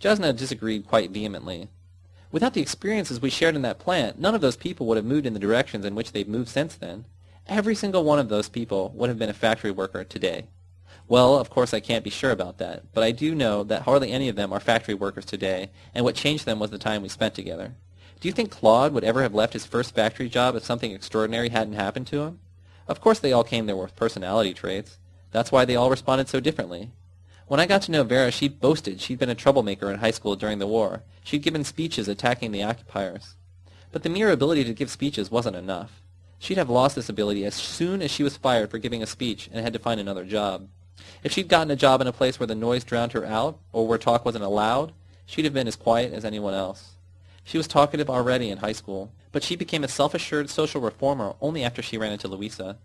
Jasna disagreed quite vehemently. Without the experiences we shared in that plant, none of those people would have moved in the directions in which they've moved since then. Every single one of those people would have been a factory worker today. Well, of course I can't be sure about that, but I do know that hardly any of them are factory workers today, and what changed them was the time we spent together. Do you think Claude would ever have left his first factory job if something extraordinary hadn't happened to him? Of course they all came there with personality traits. That's why they all responded so differently. When I got to know Vera, she boasted she'd been a troublemaker in high school during the war. She'd given speeches attacking the occupiers. But the mere ability to give speeches wasn't enough. She'd have lost this ability as soon as she was fired for giving a speech and had to find another job. If she'd gotten a job in a place where the noise drowned her out, or where talk wasn't allowed, she'd have been as quiet as anyone else. She was talkative already in high school, but she became a self-assured social reformer only after she ran into Louisa.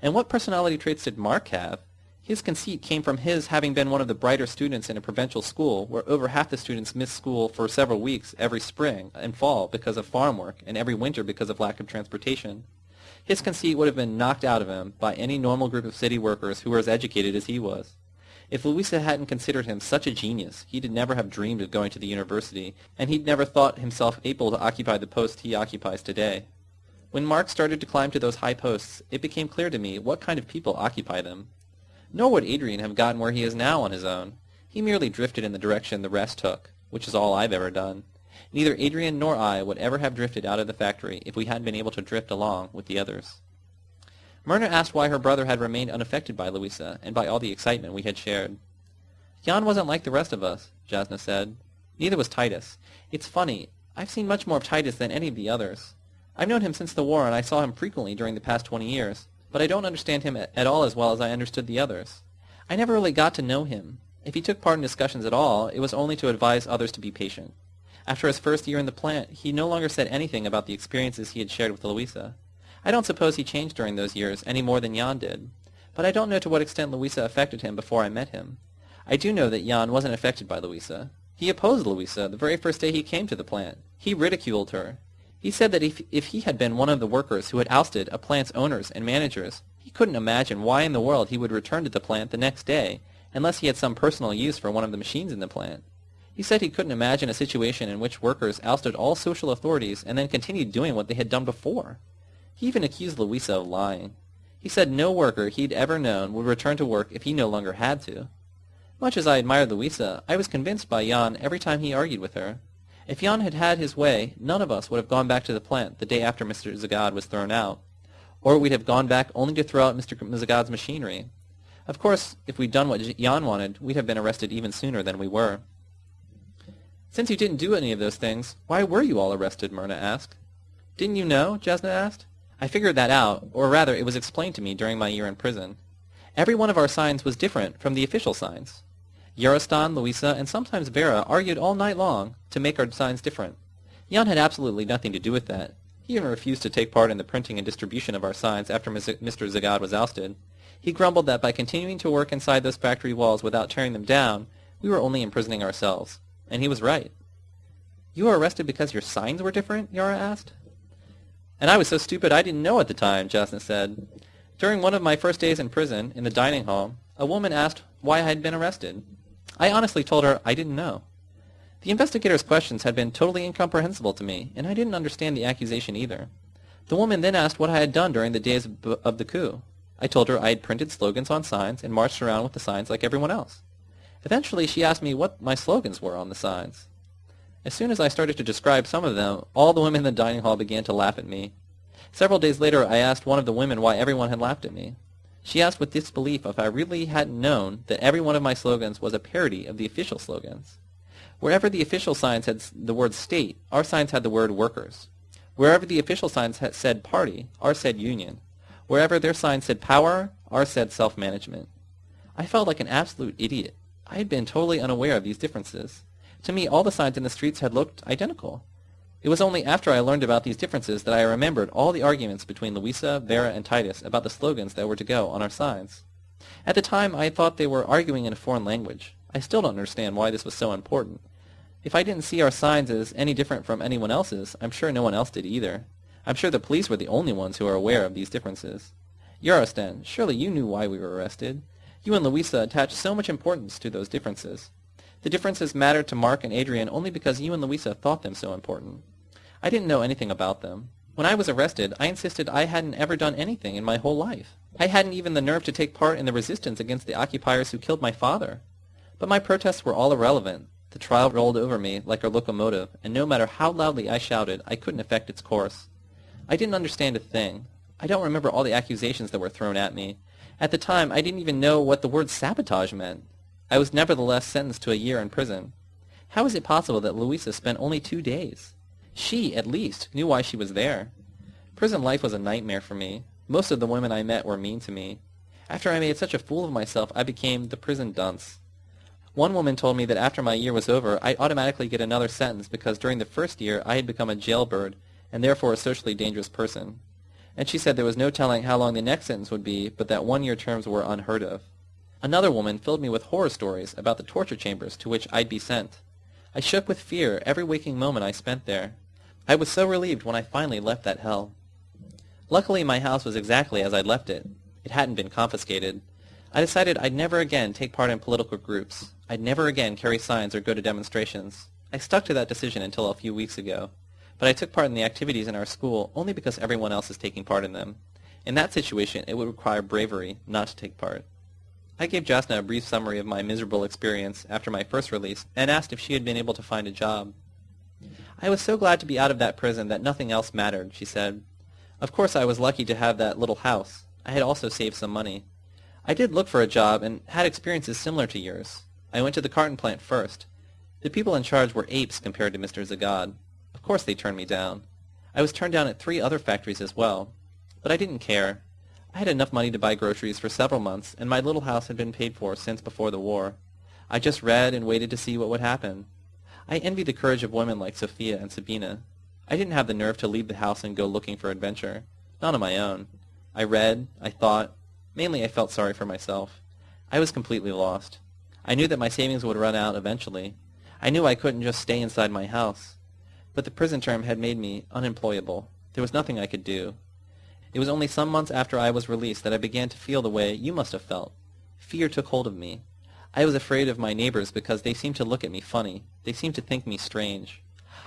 And what personality traits did Mark have? His conceit came from his having been one of the brighter students in a provincial school where over half the students missed school for several weeks every spring and fall because of farm work and every winter because of lack of transportation. His conceit would have been knocked out of him by any normal group of city workers who were as educated as he was. If Louisa hadn't considered him such a genius, he'd never have dreamed of going to the university, and he'd never thought himself able to occupy the post he occupies today. When Mark started to climb to those high posts, it became clear to me what kind of people occupy them. Nor would Adrian have gotten where he is now on his own. He merely drifted in the direction the rest took, which is all I've ever done. Neither Adrian nor I would ever have drifted out of the factory if we hadn't been able to drift along with the others. Myrna asked why her brother had remained unaffected by Louisa and by all the excitement we had shared. Jan wasn't like the rest of us, Jasna said. Neither was Titus. It's funny. I've seen much more of Titus than any of the others. I've known him since the war, and I saw him frequently during the past twenty years, but I don't understand him at all as well as I understood the others. I never really got to know him. If he took part in discussions at all, it was only to advise others to be patient. After his first year in the plant, he no longer said anything about the experiences he had shared with Louisa. I don't suppose he changed during those years any more than Jan did, but I don't know to what extent Louisa affected him before I met him. I do know that Jan wasn't affected by Louisa. He opposed Louisa the very first day he came to the plant. He ridiculed her. He said that if, if he had been one of the workers who had ousted a plant's owners and managers, he couldn't imagine why in the world he would return to the plant the next day unless he had some personal use for one of the machines in the plant. He said he couldn't imagine a situation in which workers ousted all social authorities and then continued doing what they had done before. He even accused Louisa of lying. He said no worker he'd ever known would return to work if he no longer had to. Much as I admired Louisa, I was convinced by Jan every time he argued with her. If Jan had had his way, none of us would have gone back to the plant the day after Mr. Zagad was thrown out. Or we'd have gone back only to throw out Mr. Zagad's machinery. Of course, if we'd done what Jan wanted, we'd have been arrested even sooner than we were. Since you didn't do any of those things, why were you all arrested? Myrna asked. Didn't you know? Jasna asked. I figured that out, or rather it was explained to me during my year in prison. Every one of our signs was different from the official signs. Yarostan, Louisa, and sometimes Vera argued all night long to make our signs different. Jan had absolutely nothing to do with that. He even refused to take part in the printing and distribution of our signs after Mr. Zagad was ousted. He grumbled that by continuing to work inside those factory walls without tearing them down, we were only imprisoning ourselves. And he was right. You were arrested because your signs were different? Yara asked. And I was so stupid I didn't know at the time, Jasna said. During one of my first days in prison, in the dining hall, a woman asked why I had been arrested. I honestly told her I didn't know. The investigator's questions had been totally incomprehensible to me, and I didn't understand the accusation either. The woman then asked what I had done during the days of the coup. I told her I had printed slogans on signs and marched around with the signs like everyone else. Eventually, she asked me what my slogans were on the signs. As soon as I started to describe some of them, all the women in the dining hall began to laugh at me. Several days later, I asked one of the women why everyone had laughed at me. She asked with disbelief if I really hadn't known that every one of my slogans was a parody of the official slogans. Wherever the official signs had the word state, our signs had the word workers. Wherever the official signs had said party, ours said union. Wherever their signs said power, ours said self-management. I felt like an absolute idiot. I had been totally unaware of these differences. To me, all the signs in the streets had looked identical. It was only after I learned about these differences that I remembered all the arguments between Louisa, Vera, and Titus about the slogans that were to go on our signs. At the time, I thought they were arguing in a foreign language. I still don't understand why this was so important. If I didn't see our signs as any different from anyone else's, I'm sure no one else did either. I'm sure the police were the only ones who were aware of these differences. Yarostan, surely you knew why we were arrested. You and Louisa attached so much importance to those differences. The differences mattered to Mark and Adrian only because you and Louisa thought them so important. I didn't know anything about them. When I was arrested, I insisted I hadn't ever done anything in my whole life. I hadn't even the nerve to take part in the resistance against the occupiers who killed my father. But my protests were all irrelevant. The trial rolled over me like a locomotive, and no matter how loudly I shouted, I couldn't affect its course. I didn't understand a thing. I don't remember all the accusations that were thrown at me. At the time, I didn't even know what the word sabotage meant. I was nevertheless sentenced to a year in prison. How is it possible that Louisa spent only two days? She, at least, knew why she was there. Prison life was a nightmare for me. Most of the women I met were mean to me. After I made such a fool of myself, I became the prison dunce. One woman told me that after my year was over, I'd automatically get another sentence because during the first year I had become a jailbird and therefore a socially dangerous person. And she said there was no telling how long the next sentence would be, but that one-year terms were unheard of. Another woman filled me with horror stories about the torture chambers to which I'd be sent. I shook with fear every waking moment I spent there. I was so relieved when I finally left that hell. Luckily, my house was exactly as I'd left it. It hadn't been confiscated. I decided I'd never again take part in political groups. I'd never again carry signs or go to demonstrations. I stuck to that decision until a few weeks ago. But I took part in the activities in our school only because everyone else is taking part in them. In that situation, it would require bravery not to take part. I gave Jasna a brief summary of my miserable experience after my first release and asked if she had been able to find a job. I was so glad to be out of that prison that nothing else mattered, she said. Of course I was lucky to have that little house. I had also saved some money. I did look for a job and had experiences similar to yours. I went to the carton plant first. The people in charge were apes compared to Mr. Zagad. Of course they turned me down. I was turned down at three other factories as well. But I didn't care. I had enough money to buy groceries for several months, and my little house had been paid for since before the war. I just read and waited to see what would happen. I envy the courage of women like Sophia and Sabina. I didn't have the nerve to leave the house and go looking for adventure. Not on my own. I read, I thought. Mainly I felt sorry for myself. I was completely lost. I knew that my savings would run out eventually. I knew I couldn't just stay inside my house. But the prison term had made me unemployable. There was nothing I could do. It was only some months after I was released that I began to feel the way you must have felt. Fear took hold of me. I was afraid of my neighbors because they seemed to look at me funny. They seemed to think me strange.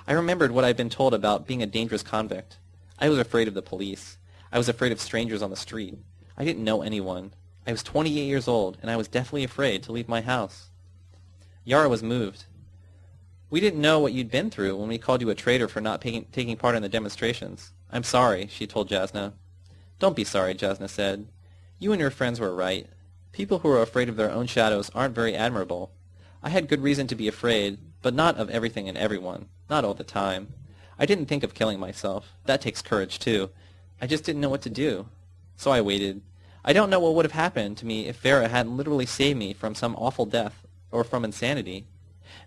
I remembered what I'd been told about being a dangerous convict. I was afraid of the police. I was afraid of strangers on the street. I didn't know anyone. I was 28 years old, and I was deathly afraid to leave my house. Yara was moved. We didn't know what you'd been through when we called you a traitor for not taking, taking part in the demonstrations. I'm sorry, she told Jasna. Don't be sorry, Jasna said. You and your friends were right. People who are afraid of their own shadows aren't very admirable. I had good reason to be afraid, but not of everything and everyone. Not all the time. I didn't think of killing myself. That takes courage, too. I just didn't know what to do. So I waited. I don't know what would have happened to me if Vera hadn't literally saved me from some awful death, or from insanity.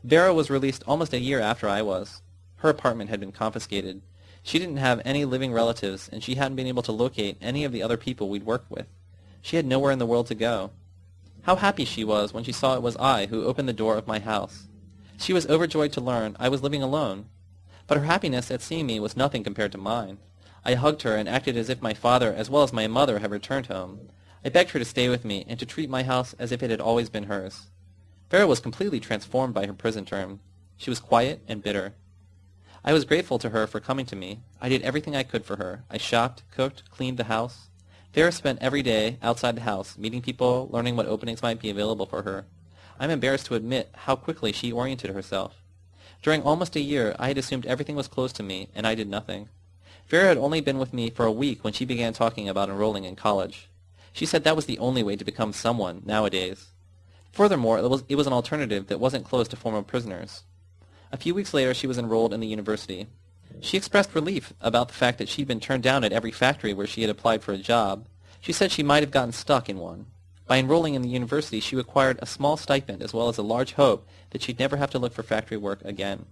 Vera was released almost a year after I was. Her apartment had been confiscated. She didn't have any living relatives, and she hadn't been able to locate any of the other people we'd worked with. She had nowhere in the world to go. How happy she was when she saw it was I who opened the door of my house. She was overjoyed to learn I was living alone. But her happiness at seeing me was nothing compared to mine. I hugged her and acted as if my father as well as my mother had returned home. I begged her to stay with me and to treat my house as if it had always been hers. Vera was completely transformed by her prison term. She was quiet and bitter. I was grateful to her for coming to me. I did everything I could for her. I shopped, cooked, cleaned the house. Vera spent every day outside the house, meeting people, learning what openings might be available for her. I'm embarrassed to admit how quickly she oriented herself. During almost a year, I had assumed everything was closed to me, and I did nothing. Vera had only been with me for a week when she began talking about enrolling in college. She said that was the only way to become someone nowadays. Furthermore, it was, it was an alternative that wasn't closed to former prisoners. A few weeks later, she was enrolled in the university. She expressed relief about the fact that she'd been turned down at every factory where she had applied for a job. She said she might have gotten stuck in one. By enrolling in the university, she acquired a small stipend as well as a large hope that she'd never have to look for factory work again.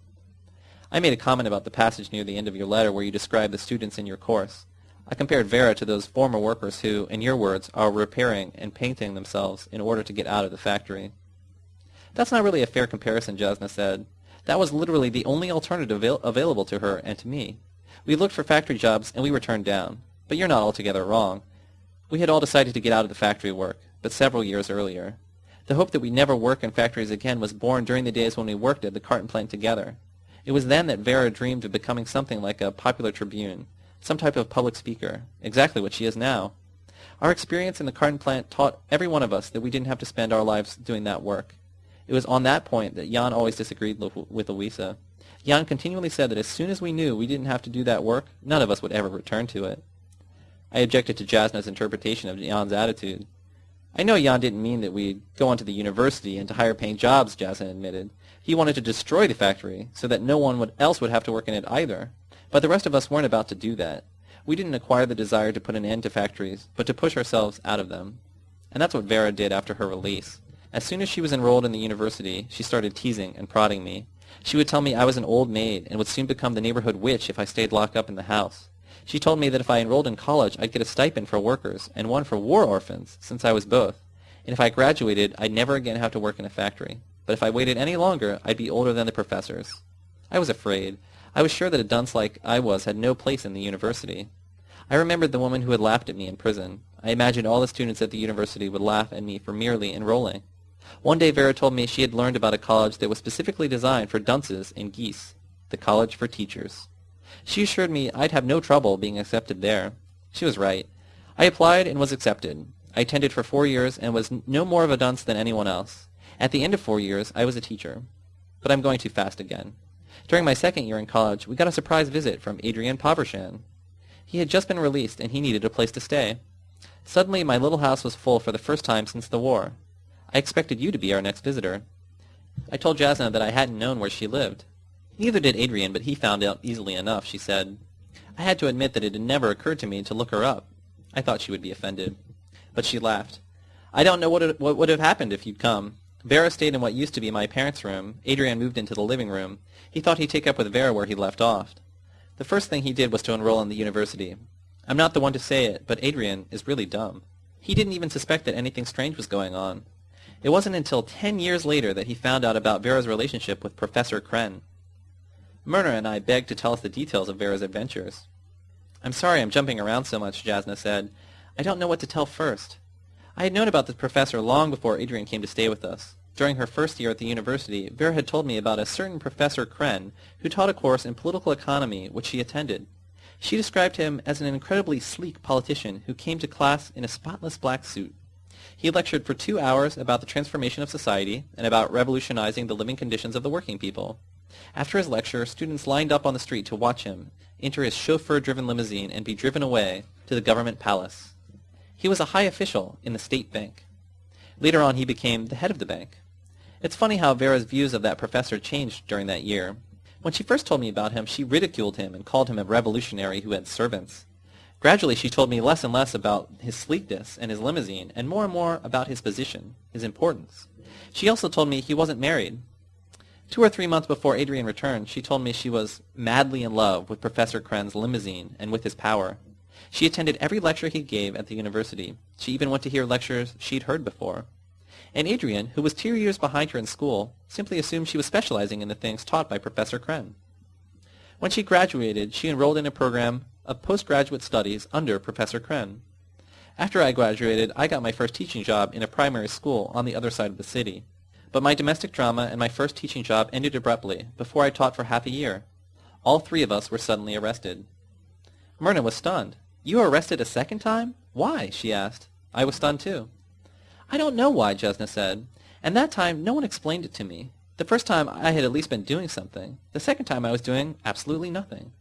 I made a comment about the passage near the end of your letter where you describe the students in your course. I compared Vera to those former workers who, in your words, are repairing and painting themselves in order to get out of the factory. That's not really a fair comparison, Jasna said. That was literally the only alternative avail available to her and to me. We looked for factory jobs and we were turned down. But you're not altogether wrong. We had all decided to get out of the factory work but several years earlier. The hope that we'd never work in factories again was born during the days when we worked at the carton plant together. It was then that Vera dreamed of becoming something like a popular tribune, some type of public speaker, exactly what she is now. Our experience in the carton plant taught every one of us that we didn't have to spend our lives doing that work. It was on that point that Jan always disagreed with Louisa. Jan continually said that as soon as we knew we didn't have to do that work, none of us would ever return to it. I objected to Jasna's interpretation of Jan's attitude. I know Jan didn't mean that we'd go on to the university and to higher paying jobs, Jasna admitted. He wanted to destroy the factory so that no one would, else would have to work in it either. But the rest of us weren't about to do that. We didn't acquire the desire to put an end to factories, but to push ourselves out of them. And that's what Vera did after her release. As soon as she was enrolled in the university, she started teasing and prodding me. She would tell me I was an old maid and would soon become the neighborhood witch if I stayed locked up in the house. She told me that if I enrolled in college, I'd get a stipend for workers and one for war orphans, since I was both. And if I graduated, I'd never again have to work in a factory. But if I waited any longer, I'd be older than the professors. I was afraid. I was sure that a dunce like I was had no place in the university. I remembered the woman who had laughed at me in prison. I imagined all the students at the university would laugh at me for merely enrolling. One day Vera told me she had learned about a college that was specifically designed for dunces and geese, the College for Teachers. She assured me I'd have no trouble being accepted there. She was right. I applied and was accepted. I attended for four years and was no more of a dunce than anyone else. At the end of four years, I was a teacher. But I'm going too fast again. During my second year in college, we got a surprise visit from Adrian Povershan. He had just been released and he needed a place to stay. Suddenly, my little house was full for the first time since the war. I expected you to be our next visitor. I told Jasna that I hadn't known where she lived. Neither did Adrian, but he found out easily enough, she said. I had to admit that it had never occurred to me to look her up. I thought she would be offended. But she laughed. I don't know what, it, what would have happened if you'd come. Vera stayed in what used to be my parents' room. Adrian moved into the living room. He thought he'd take up with Vera where he left off. The first thing he did was to enroll in the university. I'm not the one to say it, but Adrian is really dumb. He didn't even suspect that anything strange was going on. It wasn't until ten years later that he found out about Vera's relationship with Professor Kren. Myrna and I begged to tell us the details of Vera's adventures. I'm sorry I'm jumping around so much, Jasna said. I don't know what to tell first. I had known about the professor long before Adrian came to stay with us. During her first year at the university, Vera had told me about a certain Professor Kren who taught a course in political economy which she attended. She described him as an incredibly sleek politician who came to class in a spotless black suit. He lectured for two hours about the transformation of society and about revolutionizing the living conditions of the working people. After his lecture, students lined up on the street to watch him enter his chauffeur-driven limousine and be driven away to the government palace. He was a high official in the state bank. Later on, he became the head of the bank. It's funny how Vera's views of that professor changed during that year. When she first told me about him, she ridiculed him and called him a revolutionary who had servants. Gradually, she told me less and less about his sleekness and his limousine, and more and more about his position, his importance. She also told me he wasn't married, Two or three months before Adrian returned, she told me she was madly in love with Professor Kren's limousine and with his power. She attended every lecture he gave at the university. She even went to hear lectures she'd heard before. And Adrian, who was two years behind her in school, simply assumed she was specializing in the things taught by Professor Kren. When she graduated, she enrolled in a program of postgraduate studies under Professor Kren. After I graduated, I got my first teaching job in a primary school on the other side of the city. But my domestic drama and my first teaching job ended abruptly, before I taught for half a year. All three of us were suddenly arrested. Myrna was stunned. You were arrested a second time? Why? she asked. I was stunned too. I don't know why, Jasna said. And that time no one explained it to me. The first time I had at least been doing something. The second time I was doing absolutely nothing.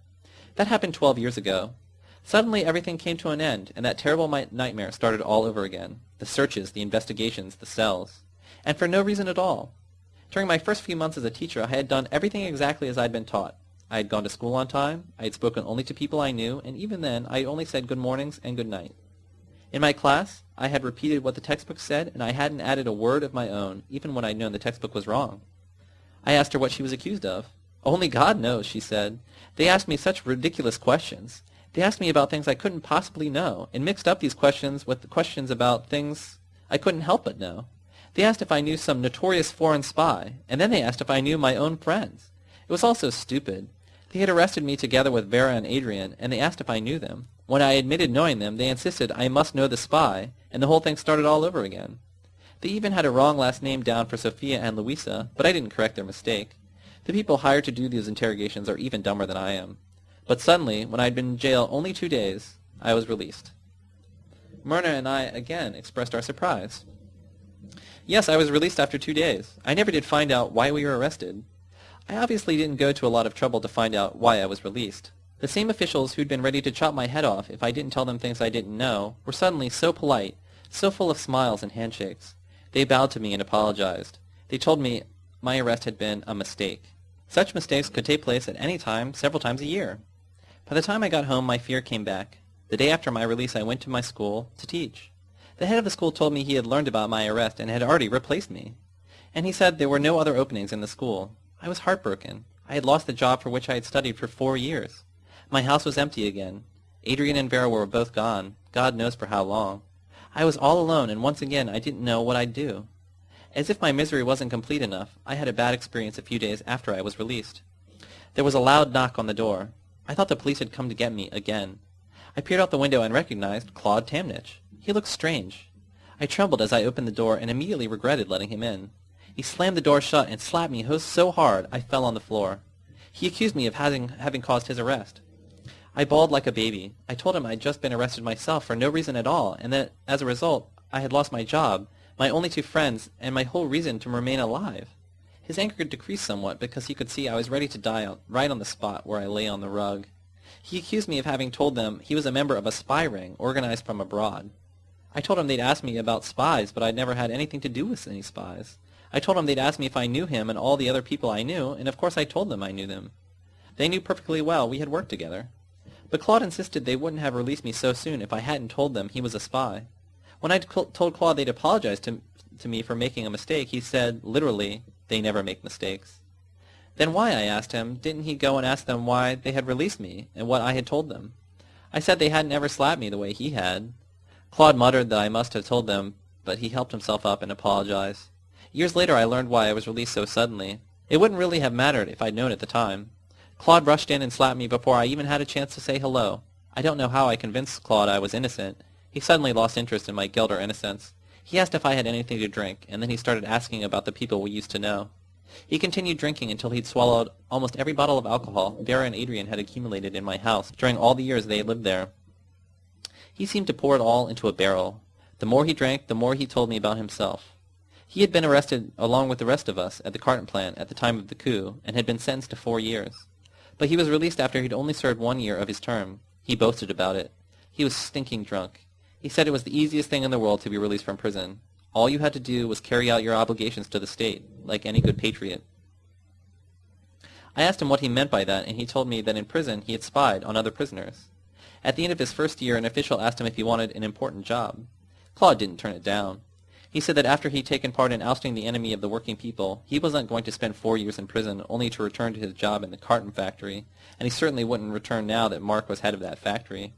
That happened twelve years ago. Suddenly everything came to an end, and that terrible nightmare started all over again. The searches, the investigations, the cells and for no reason at all. During my first few months as a teacher, I had done everything exactly as I had been taught. I had gone to school on time, I had spoken only to people I knew, and even then I only said good mornings and good night. In my class, I had repeated what the textbook said, and I hadn't added a word of my own, even when I'd known the textbook was wrong. I asked her what she was accused of. Only God knows, she said. They asked me such ridiculous questions. They asked me about things I couldn't possibly know, and mixed up these questions with the questions about things I couldn't help but know. They asked if I knew some notorious foreign spy, and then they asked if I knew my own friends. It was all so stupid. They had arrested me together with Vera and Adrian, and they asked if I knew them. When I admitted knowing them, they insisted I must know the spy, and the whole thing started all over again. They even had a wrong last name down for Sophia and Louisa, but I didn't correct their mistake. The people hired to do these interrogations are even dumber than I am. But suddenly, when I had been in jail only two days, I was released. Myrna and I again expressed our surprise. Yes, I was released after two days. I never did find out why we were arrested. I obviously didn't go to a lot of trouble to find out why I was released. The same officials who'd been ready to chop my head off if I didn't tell them things I didn't know were suddenly so polite, so full of smiles and handshakes. They bowed to me and apologized. They told me my arrest had been a mistake. Such mistakes could take place at any time, several times a year. By the time I got home, my fear came back. The day after my release, I went to my school to teach. The head of the school told me he had learned about my arrest and had already replaced me. And he said there were no other openings in the school. I was heartbroken. I had lost the job for which I had studied for four years. My house was empty again. Adrian and Vera were both gone, God knows for how long. I was all alone, and once again I didn't know what I'd do. As if my misery wasn't complete enough, I had a bad experience a few days after I was released. There was a loud knock on the door. I thought the police had come to get me again. I peered out the window and recognized Claude Tamnich. He looked strange. I trembled as I opened the door and immediately regretted letting him in. He slammed the door shut and slapped me so hard I fell on the floor. He accused me of having, having caused his arrest. I bawled like a baby. I told him I'd just been arrested myself for no reason at all, and that, as a result, I had lost my job, my only two friends, and my whole reason to remain alive. His anger decreased somewhat because he could see I was ready to die right on the spot where I lay on the rug. He accused me of having told them he was a member of a spy ring organized from abroad. I told him they'd asked me about spies, but I'd never had anything to do with any spies. I told him they'd asked me if I knew him and all the other people I knew, and of course I told them I knew them. They knew perfectly well we had worked together. But Claude insisted they wouldn't have released me so soon if I hadn't told them he was a spy. When I told Claude they'd apologize to, to me for making a mistake, he said, literally, they never make mistakes. Then why, I asked him, didn't he go and ask them why they had released me and what I had told them? I said they hadn't ever slapped me the way he had. Claude muttered that I must have told them, but he helped himself up and apologized. Years later I learned why I was released so suddenly. It wouldn't really have mattered if I'd known at the time. Claude rushed in and slapped me before I even had a chance to say hello. I don't know how I convinced Claude I was innocent. He suddenly lost interest in my guilt or innocence. He asked if I had anything to drink, and then he started asking about the people we used to know. He continued drinking until he'd swallowed almost every bottle of alcohol Vera and Adrian had accumulated in my house during all the years they had lived there. He seemed to pour it all into a barrel. The more he drank, the more he told me about himself. He had been arrested along with the rest of us at the carton plant at the time of the coup, and had been sentenced to four years. But he was released after he'd only served one year of his term. He boasted about it. He was stinking drunk. He said it was the easiest thing in the world to be released from prison. All you had to do was carry out your obligations to the state, like any good patriot. I asked him what he meant by that, and he told me that in prison he had spied on other prisoners. At the end of his first year, an official asked him if he wanted an important job. Claude didn't turn it down. He said that after he'd taken part in ousting the enemy of the working people, he wasn't going to spend four years in prison only to return to his job in the carton factory, and he certainly wouldn't return now that Mark was head of that factory.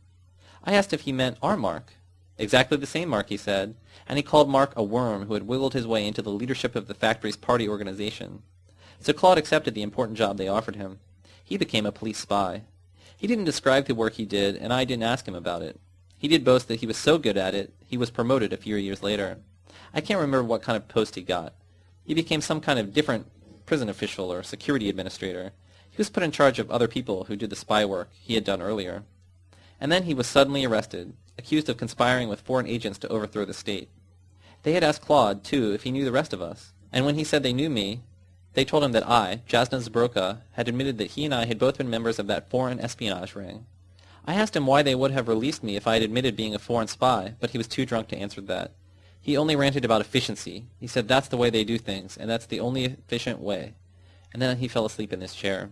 I asked if he meant our Mark. Exactly the same Mark, he said, and he called Mark a worm who had wiggled his way into the leadership of the factory's party organization. So Claude accepted the important job they offered him. He became a police spy. He didn't describe the work he did, and I didn't ask him about it. He did boast that he was so good at it, he was promoted a few years later. I can't remember what kind of post he got. He became some kind of different prison official or security administrator. He was put in charge of other people who did the spy work he had done earlier. And then he was suddenly arrested, accused of conspiring with foreign agents to overthrow the state. They had asked Claude, too, if he knew the rest of us. And when he said they knew me, they told him that I, Jasna Zbroka, had admitted that he and I had both been members of that foreign espionage ring. I asked him why they would have released me if I had admitted being a foreign spy, but he was too drunk to answer that. He only ranted about efficiency. He said that's the way they do things, and that's the only efficient way. And then he fell asleep in his chair.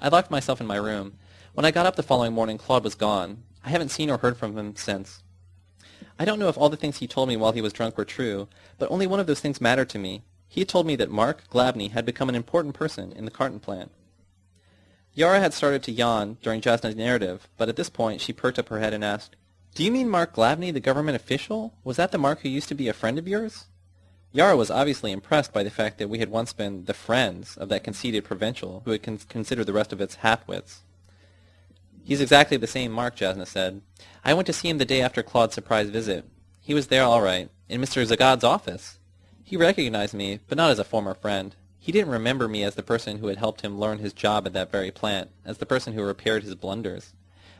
I locked myself in my room. When I got up the following morning, Claude was gone. I haven't seen or heard from him since. I don't know if all the things he told me while he was drunk were true, but only one of those things mattered to me. He told me that Mark Glavny had become an important person in the carton plant. Yara had started to yawn during Jasna's narrative, but at this point she perked up her head and asked, do you mean Mark Glavny, the government official? Was that the Mark who used to be a friend of yours? Yara was obviously impressed by the fact that we had once been the friends of that conceited provincial who had con considered the rest of its half-wits. He's exactly the same Mark, Jasna said. I went to see him the day after Claude's surprise visit. He was there all right, in Mr. Zagad's office. He recognized me, but not as a former friend. He didn't remember me as the person who had helped him learn his job at that very plant, as the person who repaired his blunders.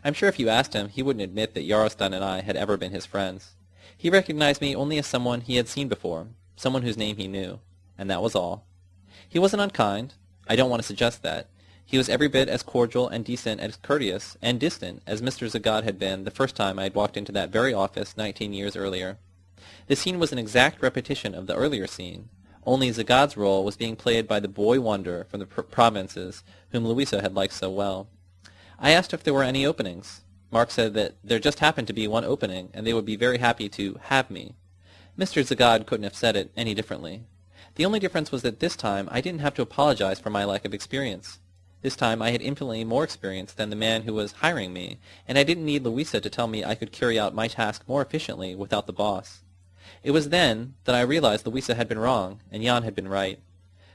I'm sure if you asked him, he wouldn't admit that Yarostan and I had ever been his friends. He recognized me only as someone he had seen before, someone whose name he knew, and that was all. He wasn't unkind. I don't want to suggest that. He was every bit as cordial and decent as courteous and distant as Mr. Zagad had been the first time I had walked into that very office nineteen years earlier. The scene was an exact repetition of the earlier scene, only Zagad's role was being played by the boy wonder from the pr- provinces whom Louisa had liked so well. I asked if there were any openings. Mark said that there just happened to be one opening, and they would be very happy to have me. Mr. Zagad couldn't have said it any differently. The only difference was that this time I didn't have to apologize for my lack of experience. This time I had infinitely more experience than the man who was hiring me, and I didn't need Louisa to tell me I could carry out my task more efficiently without the boss. It was then that I realized Louisa had been wrong, and Jan had been right.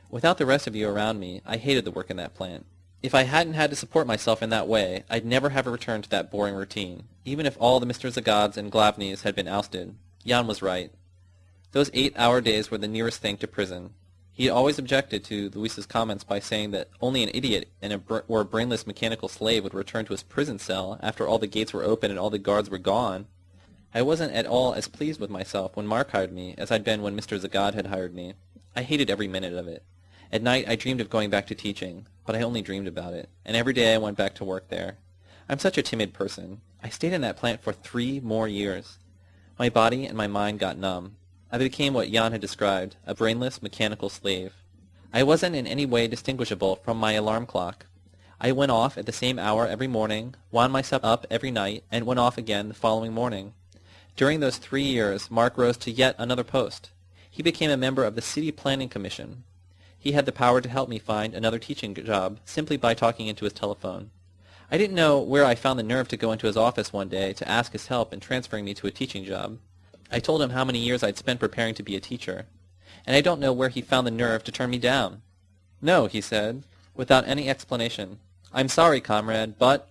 Without the rest of you around me, I hated the work in that plant. If I hadn't had to support myself in that way, I'd never have returned to that boring routine, even if all the Mr. Zagads and Glavnys had been ousted. Jan was right. Those eight-hour days were the nearest thing to prison. He always objected to Louisa's comments by saying that only an idiot and a br- or a brainless mechanical slave would return to his prison cell after all the gates were open and all the guards were gone. I wasn't at all as pleased with myself when Mark hired me as I'd been when Mr. Zagad had hired me. I hated every minute of it. At night I dreamed of going back to teaching, but I only dreamed about it, and every day I went back to work there. I'm such a timid person. I stayed in that plant for three more years. My body and my mind got numb. I became what Jan had described, a brainless, mechanical slave. I wasn't in any way distinguishable from my alarm clock. I went off at the same hour every morning, wound myself up every night, and went off again the following morning. During those three years, Mark rose to yet another post. He became a member of the City Planning Commission. He had the power to help me find another teaching job simply by talking into his telephone. I didn't know where I found the nerve to go into his office one day to ask his help in transferring me to a teaching job. I told him how many years I'd spent preparing to be a teacher, and I don't know where he found the nerve to turn me down. No, he said, without any explanation. I'm sorry, comrade, but...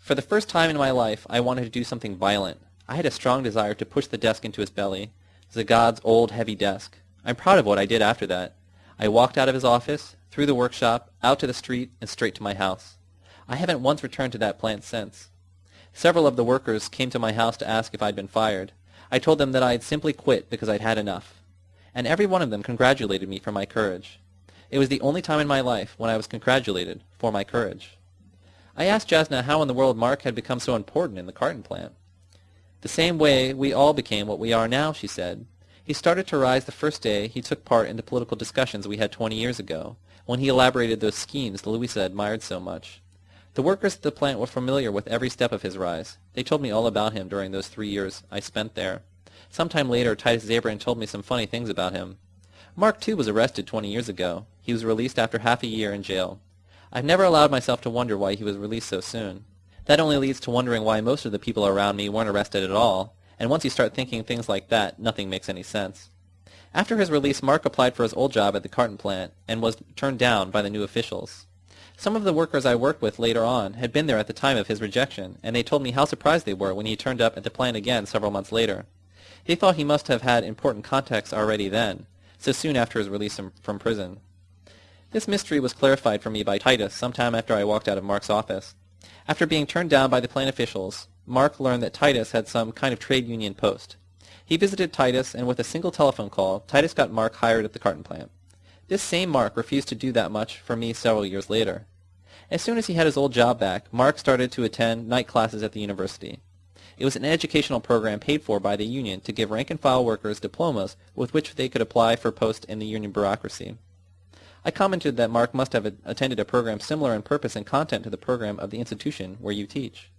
For the first time in my life, I wanted to do something violent. I had a strong desire to push the desk into his belly, Zagad's old, heavy desk. I'm proud of what I did after that. I walked out of his office, through the workshop, out to the street, and straight to my house. I haven't once returned to that plant since. Several of the workers came to my house to ask if I'd been fired. I told them that I had simply quit because I'd had enough. And every one of them congratulated me for my courage. It was the only time in my life when I was congratulated for my courage. I asked Jasna how in the world Mark had become so important in the carton plant. The same way we all became what we are now, she said. He started to rise the first day he took part in the political discussions we had 20 years ago, when he elaborated those schemes the Louisa admired so much. The workers at the plant were familiar with every step of his rise. They told me all about him during those three years I spent there. Some time later, Titus Zabrin told me some funny things about him. Mark, too, was arrested 20 years ago. He was released after half a year in jail. I've never allowed myself to wonder why he was released so soon. That only leads to wondering why most of the people around me weren't arrested at all, and once you start thinking things like that, nothing makes any sense. After his release, Mark applied for his old job at the carton plant and was turned down by the new officials. Some of the workers I worked with later on had been there at the time of his rejection, and they told me how surprised they were when he turned up at the plant again several months later. They thought he must have had important contacts already then, so soon after his release from prison. This mystery was clarified for me by Titus some time after I walked out of Mark's office. After being turned down by the plant officials, Mark learned that Titus had some kind of trade union post. He visited Titus, and with a single telephone call, Titus got Mark hired at the carton plant. This same Mark refused to do that much for me several years later. As soon as he had his old job back, Mark started to attend night classes at the university. It was an educational program paid for by the union to give rank-and-file workers diplomas with which they could apply for posts in the union bureaucracy. I commented that Mark must have attended a program similar in purpose and content to the program of the institution where you teach.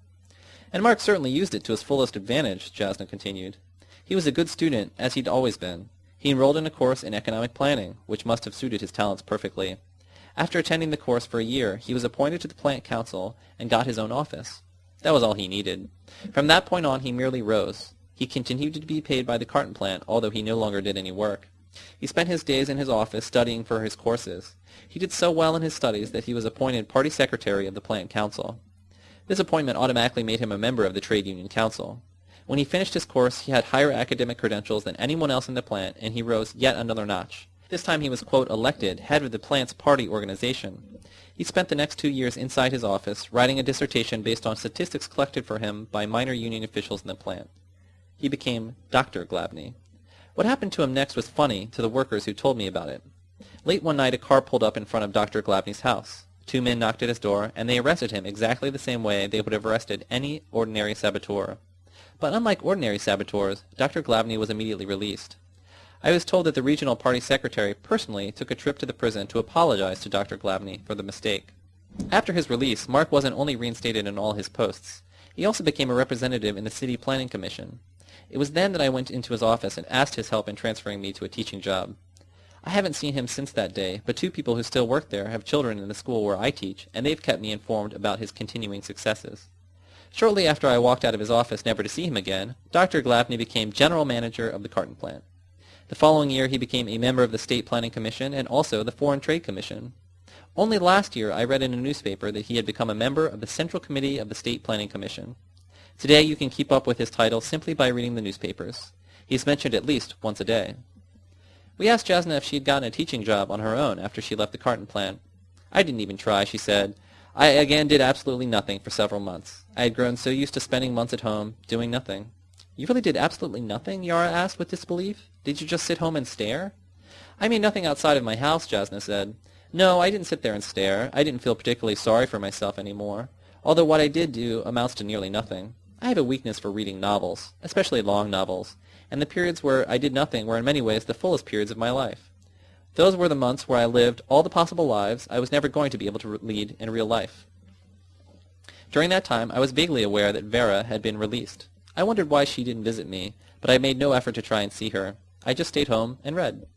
And Mark certainly used it to his fullest advantage, Jasna continued. He was a good student, as he'd always been. He enrolled in a course in economic planning, which must have suited his talents perfectly. After attending the course for a year, he was appointed to the plant council and got his own office. That was all he needed. From that point on, he merely rose. He continued to be paid by the carton plant, although he no longer did any work. He spent his days in his office studying for his courses. He did so well in his studies that he was appointed party secretary of the plant council. This appointment automatically made him a member of the trade union council. When he finished his course, he had higher academic credentials than anyone else in the plant, and he rose yet another notch. This time he was, quote, elected head of the plant's party organization. He spent the next two years inside his office, writing a dissertation based on statistics collected for him by minor union officials in the plant. He became Dr. Glavny. What happened to him next was funny to the workers who told me about it. Late one night a car pulled up in front of Dr. Glavny's house. Two men knocked at his door, and they arrested him exactly the same way they would have arrested any ordinary saboteur. But unlike ordinary saboteurs, Dr. Glavny was immediately released. I was told that the regional party secretary personally took a trip to the prison to apologize to Dr. Glavny for the mistake. After his release, Mark wasn't only reinstated in all his posts, he also became a representative in the City Planning Commission. It was then that I went into his office and asked his help in transferring me to a teaching job. I haven't seen him since that day, but two people who still work there have children in the school where I teach, and they've kept me informed about his continuing successes. Shortly after I walked out of his office never to see him again, Dr. Glavny became general manager of the carton plant. The following year he became a member of the State Planning Commission and also the Foreign Trade Commission. Only last year I read in a newspaper that he had become a member of the Central Committee of the State Planning Commission. Today you can keep up with his title simply by reading the newspapers. He is mentioned at least once a day. We asked Jasna if she had gotten a teaching job on her own after she left the carton plant. I didn't even try, she said. I again did absolutely nothing for several months. I had grown so used to spending months at home, doing nothing. You really did absolutely nothing? Yara asked with disbelief. Did you just sit home and stare? I mean nothing outside of my house, Jasna said. No, I didn't sit there and stare. I didn't feel particularly sorry for myself any more, although what I did do amounts to nearly nothing. I have a weakness for reading novels, especially long novels, and the periods where I did nothing were in many ways the fullest periods of my life. Those were the months where I lived all the possible lives I was never going to be able to lead in real life. During that time, I was vaguely aware that Vera had been released. I wondered why she didn't visit me, but I made no effort to try and see her. I just stayed home and read.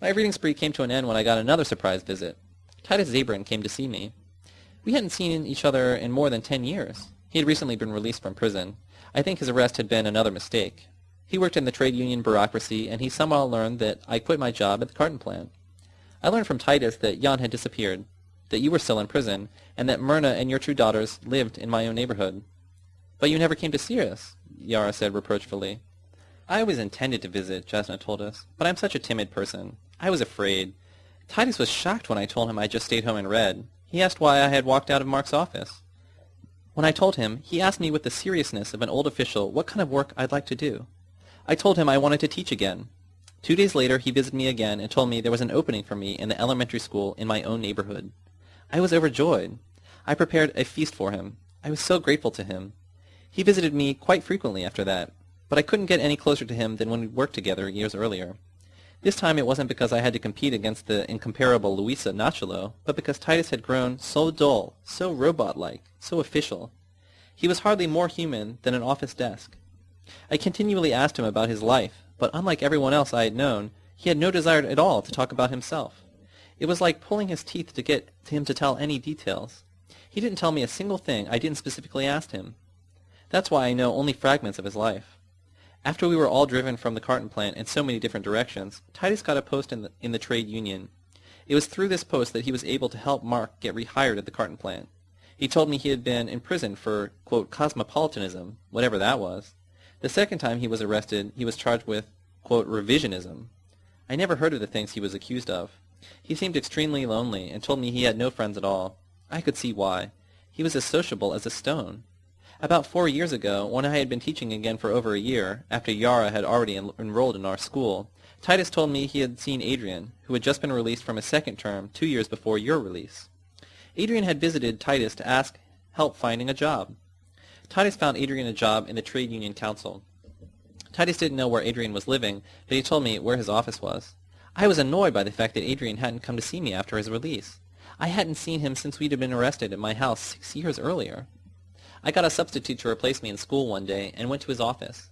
My reading spree came to an end when I got another surprise visit. Titus Zabrin came to see me. We hadn't seen each other in more than ten years. He had recently been released from prison. I think his arrest had been another mistake. He worked in the trade union bureaucracy, and he somehow learned that I quit my job at the carton plant. I learned from Titus that Jan had disappeared, that you were still in prison, and that Myrna and your two daughters lived in my own neighborhood. But you never came to see us, Yara said reproachfully. I always intended to visit, Jasna told us, but I'm such a timid person. I was afraid. Titus was shocked when I told him I just stayed home and read. He asked why I had walked out of Mark's office. When I told him, he asked me with the seriousness of an old official what kind of work I'd like to do. I told him I wanted to teach again. Two days later, he visited me again and told me there was an opening for me in the elementary school in my own neighborhood. I was overjoyed. I prepared a feast for him. I was so grateful to him. He visited me quite frequently after that, but I couldn't get any closer to him than when we worked together years earlier. This time it wasn't because I had to compete against the incomparable Luisa Nachalo, but because Titus had grown so dull, so robot-like, so official. He was hardly more human than an office desk. I continually asked him about his life, but unlike everyone else I had known, he had no desire at all to talk about himself. It was like pulling his teeth to get him to tell any details. He didn't tell me a single thing I didn't specifically ask him. That's why I know only fragments of his life. After we were all driven from the carton plant in so many different directions, Titus got a post in the, in the trade union. It was through this post that he was able to help Mark get rehired at the carton plant. He told me he had been in prison for, quote, cosmopolitanism, whatever that was. The second time he was arrested, he was charged with, quote, revisionism. I never heard of the things he was accused of. He seemed extremely lonely and told me he had no friends at all. I could see why. He was as sociable as a stone. About four years ago, when I had been teaching again for over a year, after Yara had already en enrolled in our school, Titus told me he had seen Adrian, who had just been released from his second term two years before your release. Adrian had visited Titus to ask help finding a job. Titus found Adrian a job in the Trade Union Council. Titus didn't know where Adrian was living, but he told me where his office was. I was annoyed by the fact that Adrian hadn't come to see me after his release. I hadn't seen him since we'd been arrested at my house six years earlier. I got a substitute to replace me in school one day and went to his office.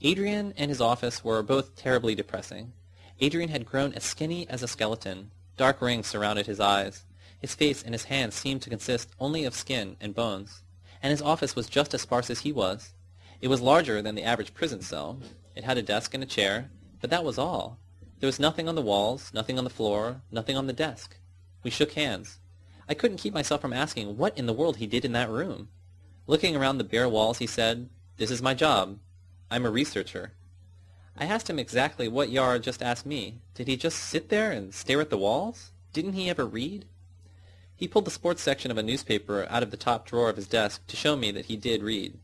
Adrian and his office were both terribly depressing. Adrian had grown as skinny as a skeleton. Dark rings surrounded his eyes. His face and his hands seemed to consist only of skin and bones and his office was just as sparse as he was. It was larger than the average prison cell. It had a desk and a chair, but that was all. There was nothing on the walls, nothing on the floor, nothing on the desk. We shook hands. I couldn't keep myself from asking what in the world he did in that room. Looking around the bare walls, he said, This is my job. I'm a researcher. I asked him exactly what Yar just asked me. Did he just sit there and stare at the walls? Didn't he ever read? He pulled the sports section of a newspaper out of the top drawer of his desk to show me that he did read.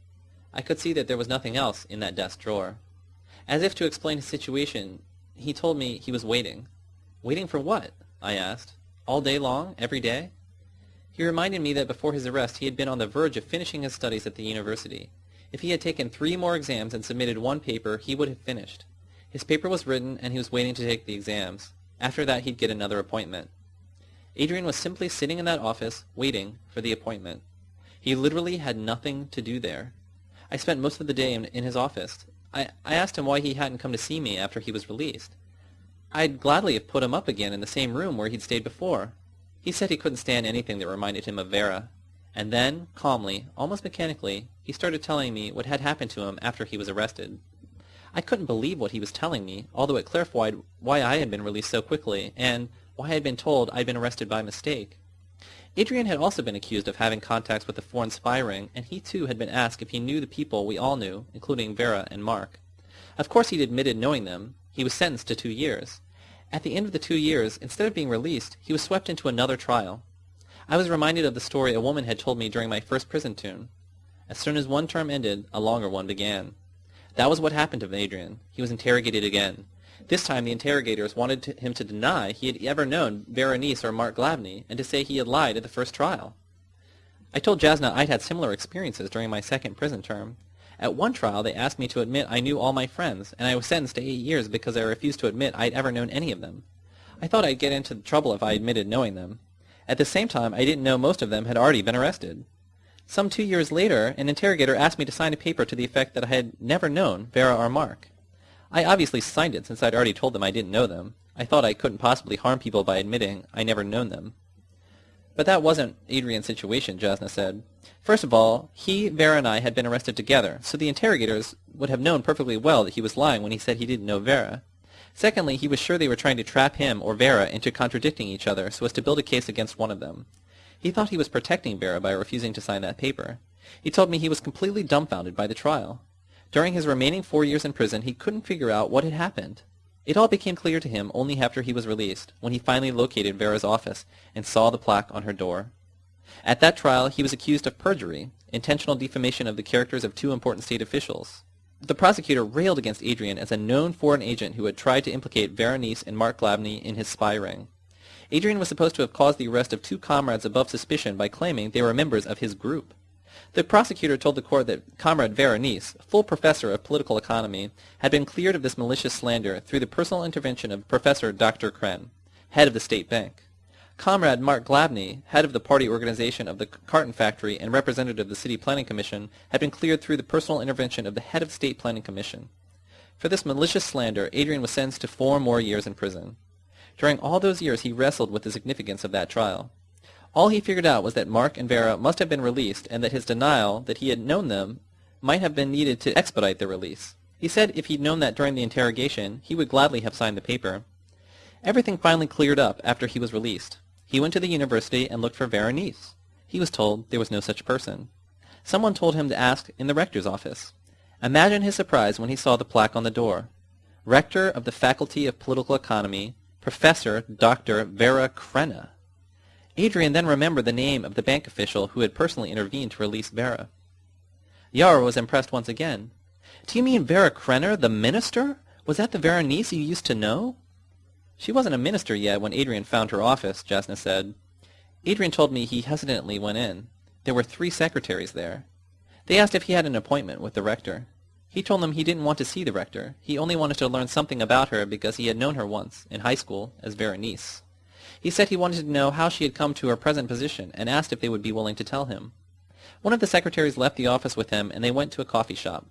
I could see that there was nothing else in that desk drawer. As if to explain his situation, he told me he was waiting. Waiting for what? I asked. All day long? Every day? He reminded me that before his arrest he had been on the verge of finishing his studies at the university. If he had taken three more exams and submitted one paper, he would have finished. His paper was written, and he was waiting to take the exams. After that, he'd get another appointment. Adrian was simply sitting in that office, waiting for the appointment. He literally had nothing to do there. I spent most of the day in, his office. I, I asked him why he hadn't come to see me after he was released. I'd gladly have put him up again in the same room where he'd stayed before. He said he couldn't stand anything that reminded him of Vera. And then, calmly, almost mechanically, he started telling me what had happened to him after he was arrested. I couldn't believe what he was telling me, although it clarified why I had been released so quickly, and why I had been told I'd been arrested by mistake. Adrian had also been accused of having contacts with the foreign spy ring, and he too had been asked if he knew the people we all knew, including Vera and Mark. Of course he'd admitted knowing them. He was sentenced to two years. At the end of the two years, instead of being released, he was swept into another trial. I was reminded of the story a woman had told me during my first prison tune. As soon as one term ended, a longer one began. That was what happened to Adrian. He was interrogated again. This time the interrogators wanted to, him to deny he had ever known Vera Neis or Mark Glavny, and to say he had lied at the first trial. I told Jasna I'd had similar experiences during my second prison term. At one trial, they asked me to admit I knew all my friends, and I was sentenced to eight years because I refused to admit I'd ever known any of them. I thought I'd get into trouble if I admitted knowing them. At the same time, I didn't know most of them had already been arrested. Some two years later, an interrogator asked me to sign a paper to the effect that I had never known Vera or Mark. I obviously signed it since I'd already told them I didn't know them. I thought I couldn't possibly harm people by admitting I never known them. But that wasn't Adrian's situation, Jasna said. First of all, he, Vera, and I had been arrested together, so the interrogators would have known perfectly well that he was lying when he said he didn't know Vera. Secondly, he was sure they were trying to trap him or Vera into contradicting each other so as to build a case against one of them. He thought he was protecting Vera by refusing to sign that paper. He told me he was completely dumbfounded by the trial. During his remaining four years in prison, he couldn't figure out what had happened. It all became clear to him only after he was released, when he finally located Vera's office and saw the plaque on her door. At that trial, he was accused of perjury, intentional defamation of the characters of two important state officials. The prosecutor railed against Adrian as a known foreign agent who had tried to implicate Vera Neis and Mark Glavny in his spy ring. Adrian was supposed to have caused the arrest of two comrades above suspicion by claiming they were members of his group. The prosecutor told the court that Comrade Vera Neis, full professor of political economy, had been cleared of this malicious slander through the personal intervention of Professor Dr. Kren, head of the state bank. Comrade Mark Glavny, head of the party organization of the carton factory and representative of the city planning commission, had been cleared through the personal intervention of the head of state planning commission. For this malicious slander, Adrian was sentenced to four more years in prison. During all those years he wrestled with the significance of that trial. All he figured out was that Mark and Vera must have been released and that his denial that he had known them might have been needed to expedite their release. He said if he'd known that during the interrogation, he would gladly have signed the paper. Everything finally cleared up after he was released. He went to the university and looked for Vera Neis. He was told there was no such person. Someone told him to ask in the rector's office. Imagine his surprise when he saw the plaque on the door. Rector of the Faculty of Political Economy, Professor Dr. Vera Crenna. Adrian then remembered the name of the bank official who had personally intervened to release Vera. Yara was impressed once again. Do you mean Vera Krenner, the minister? Was that the Vera Neis you used to know? She wasn't a minister yet when Adrian found her office, Jasna said. Adrian told me he hesitantly went in. There were three secretaries there. They asked if he had an appointment with the rector. He told them he didn't want to see the rector. He only wanted to learn something about her because he had known her once, in high school, as Vera Neis. He said he wanted to know how she had come to her present position, and asked if they would be willing to tell him. One of the secretaries left the office with him, and they went to a coffee shop.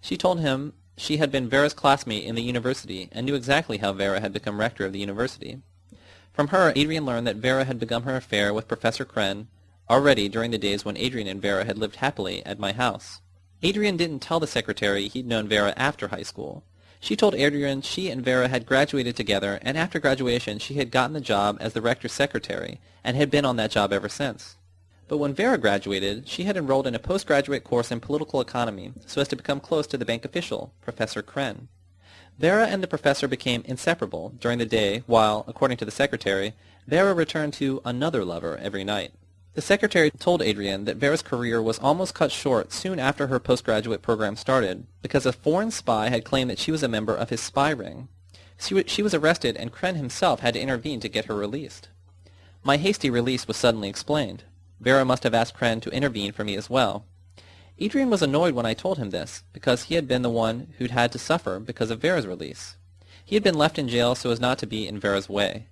She told him she had been Vera's classmate in the university, and knew exactly how Vera had become rector of the university. From her, Adrian learned that Vera had begun her affair with Professor Kren already during the days when Adrian and Vera had lived happily at my house. Adrian didn't tell the secretary he'd known Vera after high school. She told Adrian she and Vera had graduated together, and after graduation she had gotten the job as the rector's secretary, and had been on that job ever since. But when Vera graduated, she had enrolled in a postgraduate course in political economy so as to become close to the bank official, Professor Kren. Vera and the professor became inseparable during the day while, according to the secretary, Vera returned to another lover every night. The secretary told Adrian that Vera's career was almost cut short soon after her postgraduate program started because a foreign spy had claimed that she was a member of his spy ring. She was arrested and Kren himself had to intervene to get her released. My hasty release was suddenly explained. Vera must have asked Kren to intervene for me as well. Adrian was annoyed when I told him this, because he had been the one who'd had to suffer because of Vera's release. He had been left in jail so as not to be in Vera's way.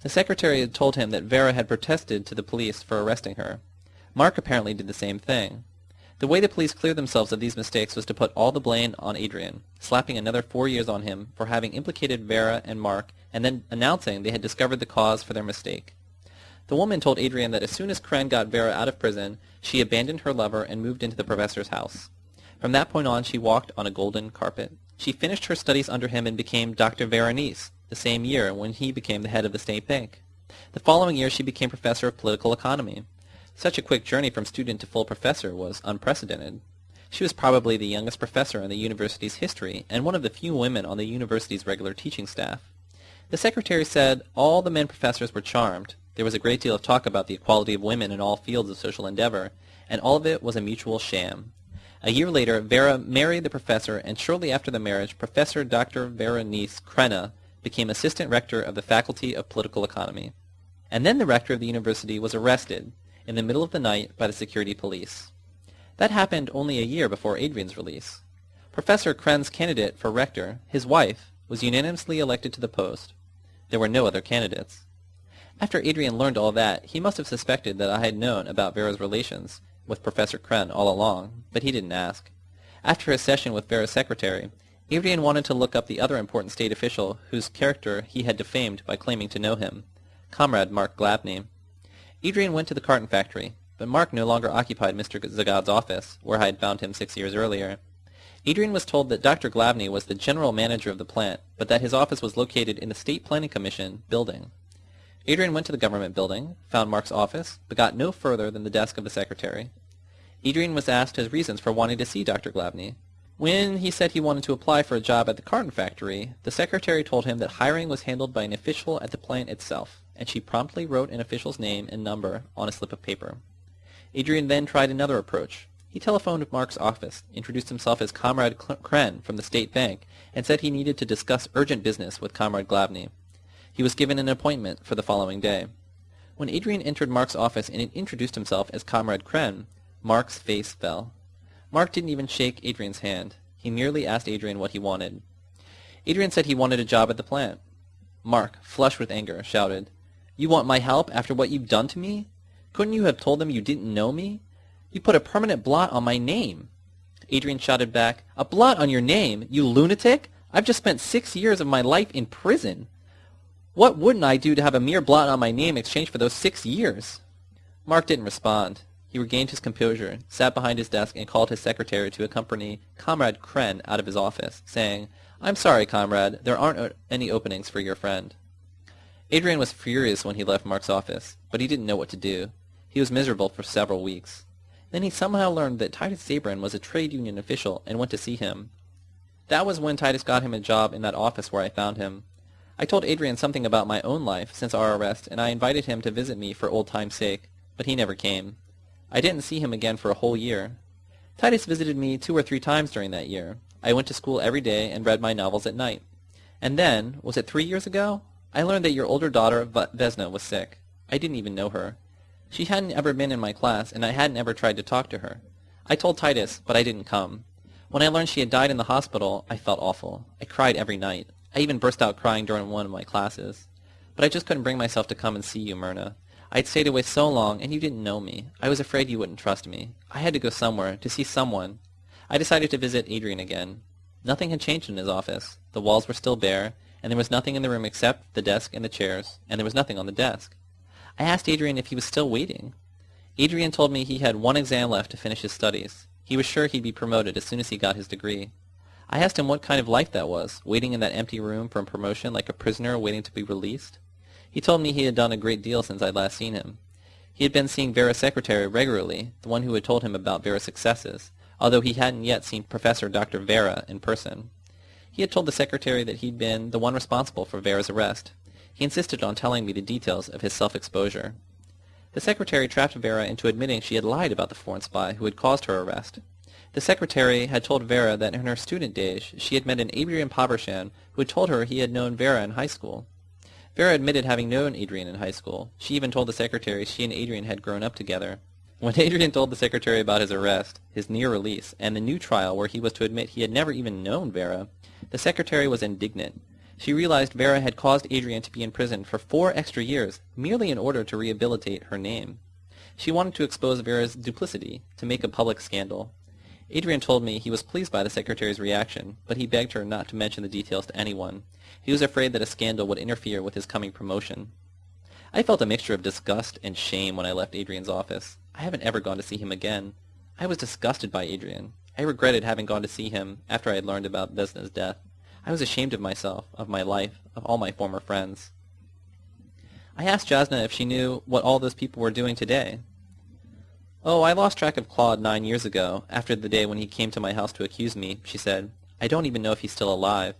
The secretary had told him that Vera had protested to the police for arresting her. Mark apparently did the same thing. The way the police cleared themselves of these mistakes was to put all the blame on Adrian, slapping another four years on him for having implicated Vera and Mark, and then announcing they had discovered the cause for their mistake. The woman told Adrian that as soon as Kren got Vera out of prison, she abandoned her lover and moved into the professor's house. From that point on, she walked on a golden carpet. She finished her studies under him and became Dr. Veronese the same year when he became the head of the state bank. The following year, she became professor of political economy. Such a quick journey from student to full professor was unprecedented. She was probably the youngest professor in the university's history and one of the few women on the university's regular teaching staff. The secretary said all the men professors were charmed. There was a great deal of talk about the equality of women in all fields of social endeavor, and all of it was a mutual sham. A year later, Vera married the professor, and shortly after the marriage, Professor Dr. Vera Veronese Krenna became assistant rector of the Faculty of Political Economy. And then the rector of the university was arrested in the middle of the night by the security police. That happened only a year before Adrian's release. Professor Kren's candidate for rector, his wife, was unanimously elected to the post. There were no other candidates. After Adrian learned all that, he must have suspected that I had known about Vera's relations with Professor Kren all along, but he didn't ask. After his session with Vera's secretary, Adrian wanted to look up the other important state official whose character he had defamed by claiming to know him, Comrade Mark Glavny. Adrian went to the carton factory, but Mark no longer occupied Mr. Zagad's office, where I had found him six years earlier. Adrian was told that Dr. Glavny was the general manager of the plant, but that his office was located in the State Planning Commission building. Adrian went to the government building, found Mark's office, but got no further than the desk of the secretary. Adrian was asked his reasons for wanting to see Dr. Glavny. When he said he wanted to apply for a job at the carton factory, the secretary told him that hiring was handled by an official at the plant itself and she promptly wrote an official's name and number on a slip of paper. Adrian then tried another approach. He telephoned Mark's office, introduced himself as Comrade Kren from the State Bank, and said he needed to discuss urgent business with Comrade Glavny. He was given an appointment for the following day. When Adrian entered Mark's office and introduced himself as Comrade Kren, Mark's face fell. Mark didn't even shake Adrian's hand. He merely asked Adrian what he wanted. Adrian said he wanted a job at the plant. Mark, flushed with anger, shouted, you want my help after what you've done to me? Couldn't you have told them you didn't know me? You put a permanent blot on my name. Adrian shouted back, A blot on your name, you lunatic? I've just spent six years of my life in prison. What wouldn't I do to have a mere blot on my name in exchange for those six years? Mark didn't respond. He regained his composure, sat behind his desk, and called his secretary to accompany Comrade Kren out of his office, saying, I'm sorry, comrade, there aren't any openings for your friend. Adrian was furious when he left Mark's office, but he didn't know what to do. He was miserable for several weeks. Then he somehow learned that Titus Zabrin was a trade union official and went to see him. That was when Titus got him a job in that office where I found him. I told Adrian something about my own life since our arrest, and I invited him to visit me for old time's sake, but he never came. I didn't see him again for a whole year. Titus visited me two or three times during that year. I went to school every day and read my novels at night. And then, was it three years ago? I learned that your older daughter, Vesna, was sick. I didn't even know her. She hadn't ever been in my class, and I hadn't ever tried to talk to her. I told Titus, but I didn't come. When I learned she had died in the hospital, I felt awful. I cried every night. I even burst out crying during one of my classes. But I just couldn't bring myself to come and see you, Myrna. I'd stayed away so long, and you didn't know me. I was afraid you wouldn't trust me. I had to go somewhere, to see someone. I decided to visit Adrian again. Nothing had changed in his office. The walls were still bare, and there was nothing in the room except the desk and the chairs, and there was nothing on the desk. I asked Adrian if he was still waiting. Adrian told me he had one exam left to finish his studies. He was sure he'd be promoted as soon as he got his degree. I asked him what kind of life that was, waiting in that empty room for promotion like a prisoner waiting to be released. He told me he had done a great deal since I'd last seen him. He had been seeing Vera's secretary regularly, the one who had told him about Vera's successes, although he hadn't yet seen Professor Dr. Vera in person. He had told the secretary that he'd been the one responsible for Vera's arrest. He insisted on telling me the details of his self-exposure. The secretary trapped Vera into admitting she had lied about the foreign spy who had caused her arrest. The secretary had told Vera that in her student days she had met an Adrian Povershan who had told her he had known Vera in high school. Vera admitted having known Adrian in high school. She even told the secretary she and Adrian had grown up together. When Adrian told the secretary about his arrest, his near release, and the new trial where he was to admit he had never even known Vera, the secretary was indignant. She realized Vera had caused Adrian to be in prison for four extra years merely in order to rehabilitate her name. She wanted to expose Vera's duplicity, to make a public scandal. Adrian told me he was pleased by the secretary's reaction, but he begged her not to mention the details to anyone. He was afraid that a scandal would interfere with his coming promotion. I felt a mixture of disgust and shame when I left Adrian's office. I haven't ever gone to see him again. I was disgusted by Adrian. I regretted having gone to see him after I had learned about Vesna's death. I was ashamed of myself, of my life, of all my former friends. I asked Jasna if she knew what all those people were doing today. Oh, I lost track of Claude nine years ago, after the day when he came to my house to accuse me, she said. I don't even know if he's still alive.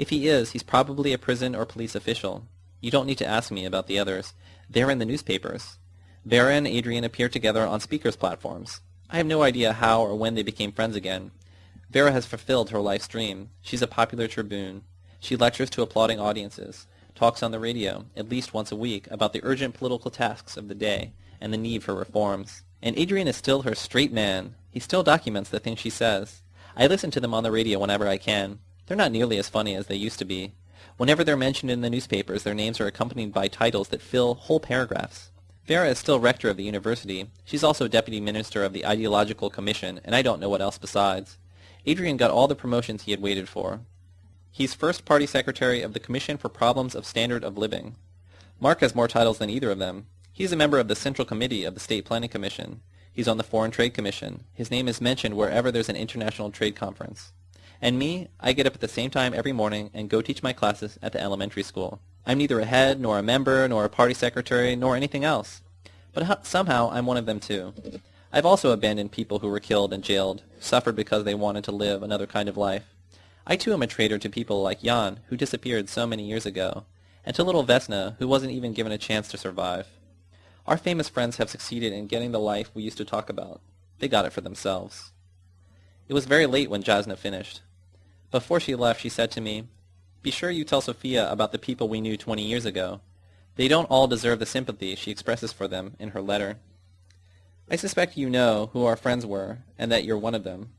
If he is, he's probably a prison or police official. You don't need to ask me about the others. They're in the newspapers. Vera and Adrian appear together on speakers' platforms. I have no idea how or when they became friends again. Vera has fulfilled her life's dream. She's a popular tribune. She lectures to applauding audiences, talks on the radio, at least once a week, about the urgent political tasks of the day and the need for reforms. And Adrian is still her straight man. He still documents the things she says. I listen to them on the radio whenever I can. They're not nearly as funny as they used to be. Whenever they're mentioned in the newspapers, their names are accompanied by titles that fill whole paragraphs. Vera is still rector of the university. She's also deputy minister of the ideological commission, and I don't know what else besides. Adrian got all the promotions he had waited for. He's first party secretary of the Commission for Problems of Standard of Living. Mark has more titles than either of them. He's a member of the Central Committee of the State Planning Commission. He's on the Foreign Trade Commission. His name is mentioned wherever there's an international trade conference. And me, I get up at the same time every morning and go teach my classes at the elementary school. I'm neither a head, nor a member, nor a party secretary, nor anything else. But somehow I'm one of them too. I've also abandoned people who were killed and jailed, suffered because they wanted to live another kind of life. I too am a traitor to people like Jan, who disappeared so many years ago, and to little Vesna, who wasn't even given a chance to survive. Our famous friends have succeeded in getting the life we used to talk about. They got it for themselves. It was very late when Jasna finished. Before she left, she said to me, Be sure you tell Sophia about the people we knew 20 years ago. They don't all deserve the sympathy she expresses for them in her letter. I suspect you know who our friends were, and that you're one of them.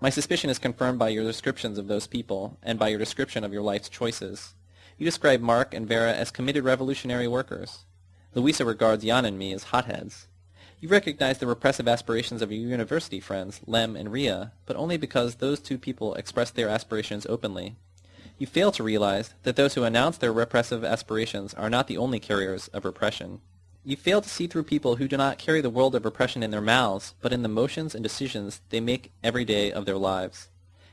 My suspicion is confirmed by your descriptions of those people, and by your description of your life's choices. You describe Mark and Vera as committed revolutionary workers. Louisa regards Jan and me as hotheads. You recognize the repressive aspirations of your university friends, Lem and Ria, but only because those two people express their aspirations openly. You fail to realize that those who announce their repressive aspirations are not the only carriers of repression. You fail to see through people who do not carry the world of repression in their mouths, but in the motions and decisions they make every day of their lives.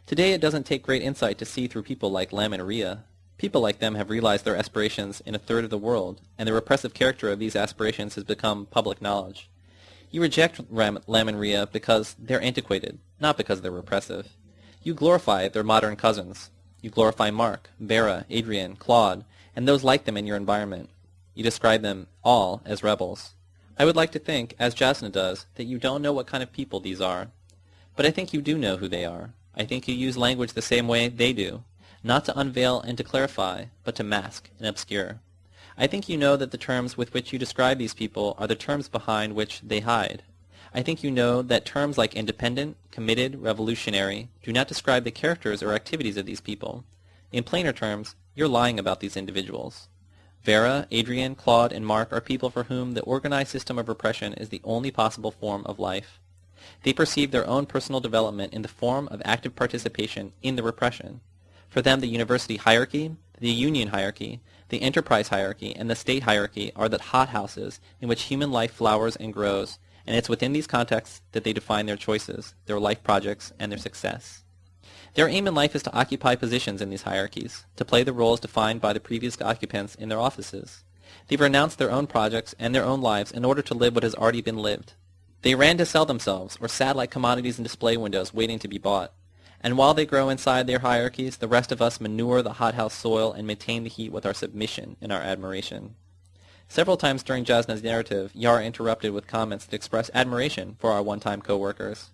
Today it doesn't take great insight to see through people like Lem and Ria. People like them have realized their aspirations in a third of the world, and the repressive character of these aspirations has become public knowledge. You reject Ram- Ria because they're antiquated, not because they're repressive. You glorify their modern cousins. You glorify Mark, Vera, Adrian, Claude, and those like them in your environment. You describe them all as rebels. I would like to think, as Jasna does, that you don't know what kind of people these are. But I think you do know who they are. I think you use language the same way they do, not to unveil and to clarify, but to mask and obscure. I think you know that the terms with which you describe these people are the terms behind which they hide. I think you know that terms like independent, committed, revolutionary do not describe the characters or activities of these people. In plainer terms, you're lying about these individuals. Vera, Adrian, Claude, and Mark are people for whom the organized system of repression is the only possible form of life. They perceive their own personal development in the form of active participation in the repression. For them, the university hierarchy, the union hierarchy, the enterprise hierarchy, and the state hierarchy are the hothouses in which human life flowers and grows, and it's within these contexts that they define their choices, their life projects, and their success. Their aim in life is to occupy positions in these hierarchies, to play the roles defined by the previous occupants in their offices. They've renounced their own projects and their own lives in order to live what has already been lived. They ran to sell themselves, or sat like commodities in display windows waiting to be bought. And while they grow inside their hierarchies, the rest of us manure the hothouse soil and maintain the heat with our submission and our admiration. Several times during Jasna's narrative, Yara interrupted with comments that expressed admiration for our one-time co-workers.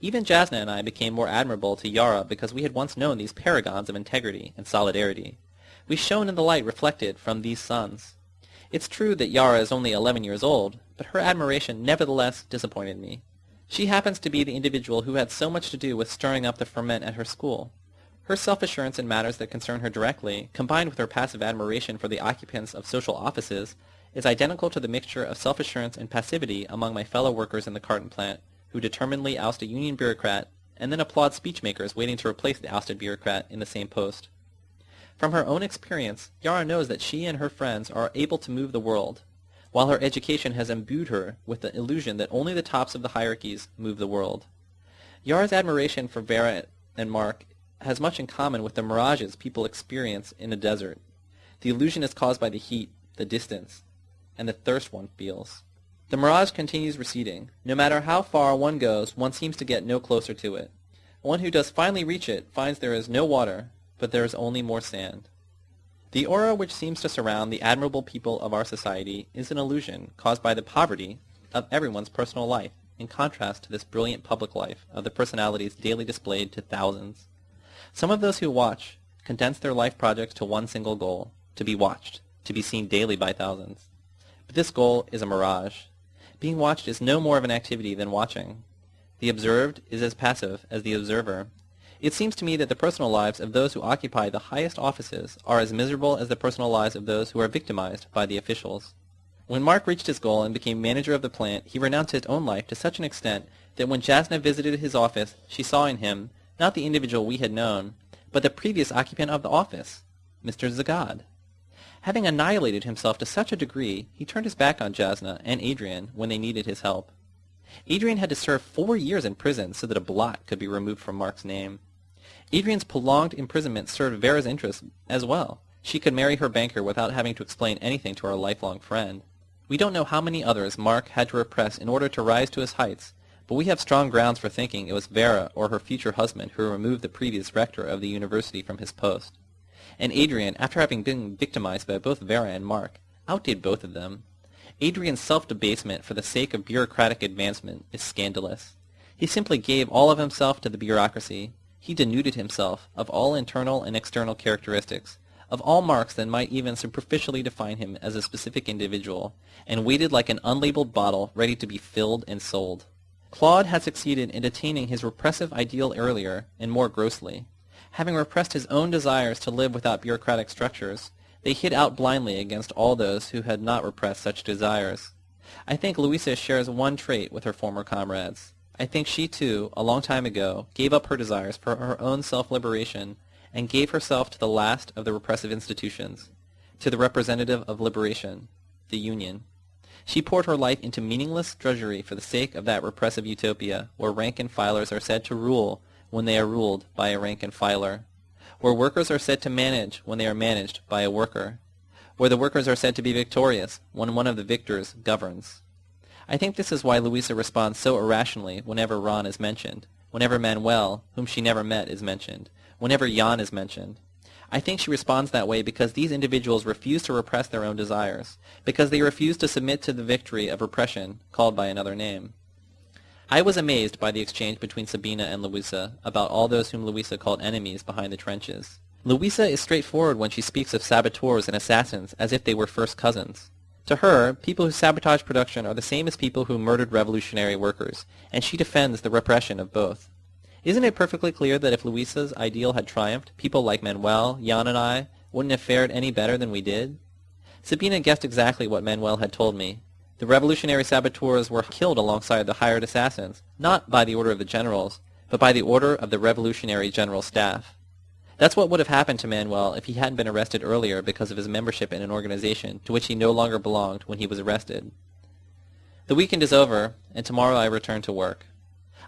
Even Jasna and I became more admirable to Yara because we had once known these paragons of integrity and solidarity. We shone in the light reflected from these suns. It's true that Yara is only 11 years old, but her admiration nevertheless disappointed me. She happens to be the individual who had so much to do with stirring up the ferment at her school. Her self-assurance in matters that concern her directly, combined with her passive admiration for the occupants of social offices, is identical to the mixture of self-assurance and passivity among my fellow workers in the carton plant, who determinedly oust a union bureaucrat and then applaud speechmakers waiting to replace the ousted bureaucrat in the same post. From her own experience, Yara knows that she and her friends are able to move the world, while her education has imbued her with the illusion that only the tops of the hierarchies move the world. Yara's admiration for Vera and Mark has much in common with the mirages people experience in a desert. The illusion is caused by the heat, the distance, and the thirst one feels. The mirage continues receding. No matter how far one goes, one seems to get no closer to it. One who does finally reach it finds there is no water, but there is only more sand. The aura which seems to surround the admirable people of our society is an illusion caused by the poverty of everyone's personal life, in contrast to this brilliant public life of the personalities daily displayed to thousands. Some of those who watch condense their life projects to one single goal, to be watched, to be seen daily by thousands. But this goal is a mirage. Being watched is no more of an activity than watching. The observed is as passive as the observer, it seems to me that the personal lives of those who occupy the highest offices are as miserable as the personal lives of those who are victimized by the officials. When Mark reached his goal and became manager of the plant, he renounced his own life to such an extent that when Jasna visited his office, she saw in him, not the individual we had known, but the previous occupant of the office, Mr. Zagad. Having annihilated himself to such a degree, he turned his back on Jasna and Adrian when they needed his help. Adrian had to serve four years in prison so that a blot could be removed from Mark's name. Adrian's prolonged imprisonment served Vera's interests as well. She could marry her banker without having to explain anything to our lifelong friend. We don't know how many others Mark had to repress in order to rise to his heights, but we have strong grounds for thinking it was Vera or her future husband who removed the previous rector of the university from his post. And Adrian, after having been victimized by both Vera and Mark, outdid both of them. Adrian's self-debasement for the sake of bureaucratic advancement is scandalous. He simply gave all of himself to the bureaucracy, he denuded himself of all internal and external characteristics, of all marks that might even superficially define him as a specific individual, and waited like an unlabeled bottle ready to be filled and sold. Claude had succeeded in attaining his repressive ideal earlier and more grossly. Having repressed his own desires to live without bureaucratic structures, they hit out blindly against all those who had not repressed such desires. I think Louisa shares one trait with her former comrades. I think she too, a long time ago, gave up her desires for her own self-liberation and gave herself to the last of the repressive institutions, to the representative of liberation, the Union. She poured her life into meaningless drudgery for the sake of that repressive utopia where rank and filers are said to rule when they are ruled by a rank and filer, where workers are said to manage when they are managed by a worker, where the workers are said to be victorious when one of the victors governs. I think this is why Louisa responds so irrationally whenever Ron is mentioned, whenever Manuel, whom she never met, is mentioned, whenever Jan is mentioned. I think she responds that way because these individuals refuse to repress their own desires, because they refuse to submit to the victory of repression called by another name. I was amazed by the exchange between Sabina and Louisa about all those whom Louisa called enemies behind the trenches. Louisa is straightforward when she speaks of saboteurs and assassins as if they were first cousins. To her, people who sabotage production are the same as people who murdered revolutionary workers, and she defends the repression of both. Isn't it perfectly clear that if Luisa's ideal had triumphed, people like Manuel, Jan, and I wouldn't have fared any better than we did? Sabina guessed exactly what Manuel had told me. The revolutionary saboteurs were killed alongside the hired assassins, not by the order of the generals, but by the order of the revolutionary general staff. That's what would have happened to Manuel if he hadn't been arrested earlier because of his membership in an organization to which he no longer belonged when he was arrested. The weekend is over, and tomorrow I return to work.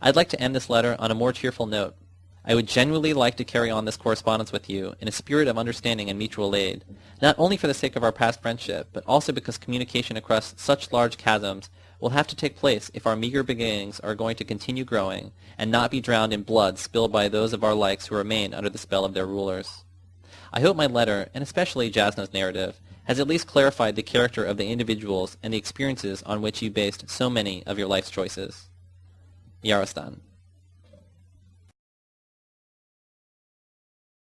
I'd like to end this letter on a more cheerful note. I would genuinely like to carry on this correspondence with you in a spirit of understanding and mutual aid, not only for the sake of our past friendship, but also because communication across such large chasms will have to take place if our meager beginnings are going to continue growing, and not be drowned in blood spilled by those of our likes who remain under the spell of their rulers. I hope my letter, and especially Jasna's narrative, has at least clarified the character of the individuals and the experiences on which you based so many of your life's choices. Yarostan.